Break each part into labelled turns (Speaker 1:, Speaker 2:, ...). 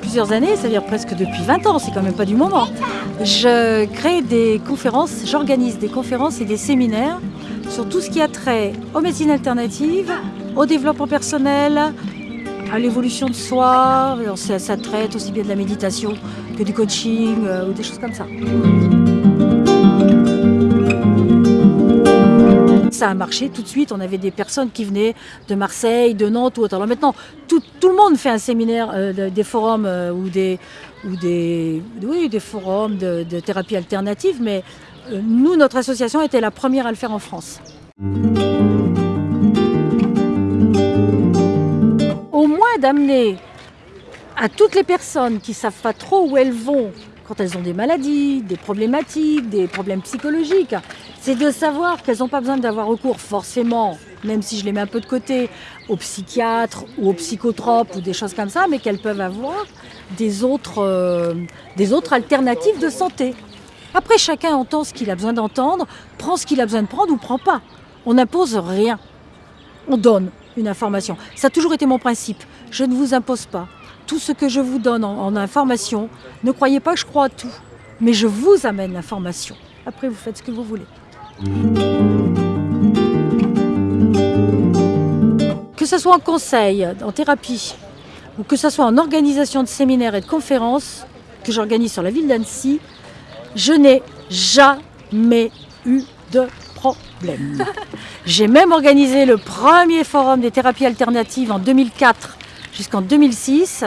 Speaker 1: plusieurs années, c'est-à-dire presque depuis 20 ans, c'est quand même pas du moment, je crée des conférences, j'organise des conférences et des séminaires sur tout ce qui a trait aux médecines alternatives, au développement personnel, à l'évolution de soi. Ça, ça, traite aussi bien de la méditation que du coaching euh, ou des choses comme ça. Ça a marché tout de suite. On avait des personnes qui venaient de Marseille, de Nantes ou autre. Alors maintenant, tout, le monde fait un séminaire, euh, des forums euh, ou, des, ou des, oui, des forums de, de thérapie alternative, mais euh, nous, notre association était la première à le faire en France. Au moins d'amener à toutes les personnes qui ne savent pas trop où elles vont quand elles ont des maladies, des problématiques, des problèmes psychologiques, c'est de savoir qu'elles n'ont pas besoin d'avoir recours forcément, même si je les mets un peu de côté, aux psychiatres ou aux psychotropes ou des choses comme ça, mais qu'elles peuvent avoir des autres, euh, des autres alternatives de santé. Après, chacun entend ce qu'il a besoin d'entendre, prend ce qu'il a besoin de prendre ou prend pas. On n'impose rien. On donne une information. Ça a toujours été mon principe. Je ne vous impose pas tout ce que je vous donne en, en, information, ne croyez pas que je crois à tout, mais je vous amène l'information. Après, vous faites ce que vous voulez. Que ce soit en conseil, en thérapie, ou que ce soit en organisation de séminaires et de conférences que j'organise sur la ville d'Annecy, je n'ai jamais eu de problème. J'ai même organisé le premier forum des thérapies alternatives en 2004 jusqu'en 2006,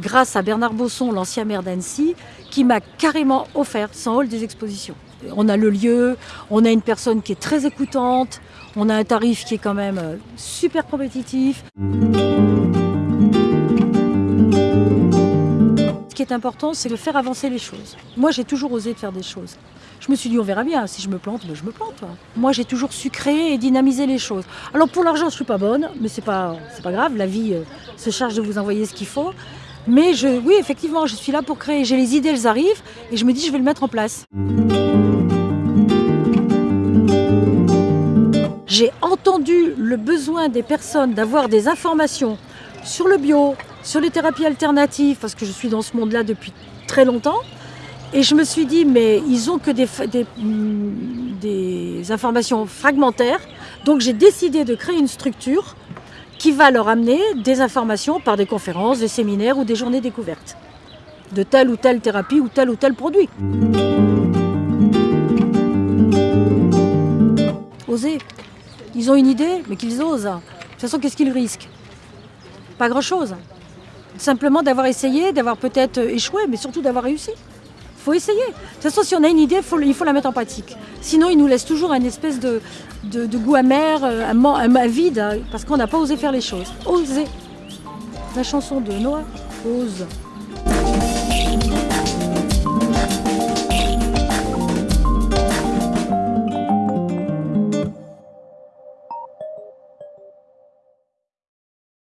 Speaker 1: grâce à Bernard Bosson, l'ancien maire d'Annecy, qui m'a carrément offert son hall des expositions. On a le lieu, on a une personne qui est très écoutante, on a un tarif qui est quand même euh, super compétitif. Important, c'est de faire avancer les choses. Moi, j'ai toujours osé faire des choses. Je me suis dit, on verra bien, si je me plante, ben je me plante. Moi, j'ai toujours su créer et dynamiser les choses. Alors, pour l'argent, je ne suis pas bonne, mais ce n'est pas, pas grave, la vie euh, se charge de vous envoyer ce qu'il faut. Mais je, oui, effectivement, je suis là pour créer. J'ai les idées, elles arrivent, et je me dis, je vais le mettre en place. J'ai entendu le besoin des personnes d'avoir des informations sur le bio, sur les thérapies alternatives, parce que je suis dans ce monde-là depuis très longtemps. Et je me suis dit, mais ils ont que des, des, des informations fragmentaires. Donc j'ai décidé de créer une structure qui va leur amener des informations par des conférences, des séminaires ou des journées découvertes de telle ou telle thérapie ou tel ou tel produit. Oser. Ils ont une idée, mais qu'ils osent. De toute façon, qu'est-ce qu'ils risquent? Pas grand-chose. Simplement d'avoir essayé, d'avoir peut-être échoué, mais surtout d'avoir réussi. Il faut essayer. De toute façon, si on a une idée, il faut la mettre en pratique. Sinon, il nous laisse toujours une espèce de, goût amer, euh, un, un vide, hein, parce qu'on n'a pas osé faire les choses. Oser. La chanson de Noah, Ose.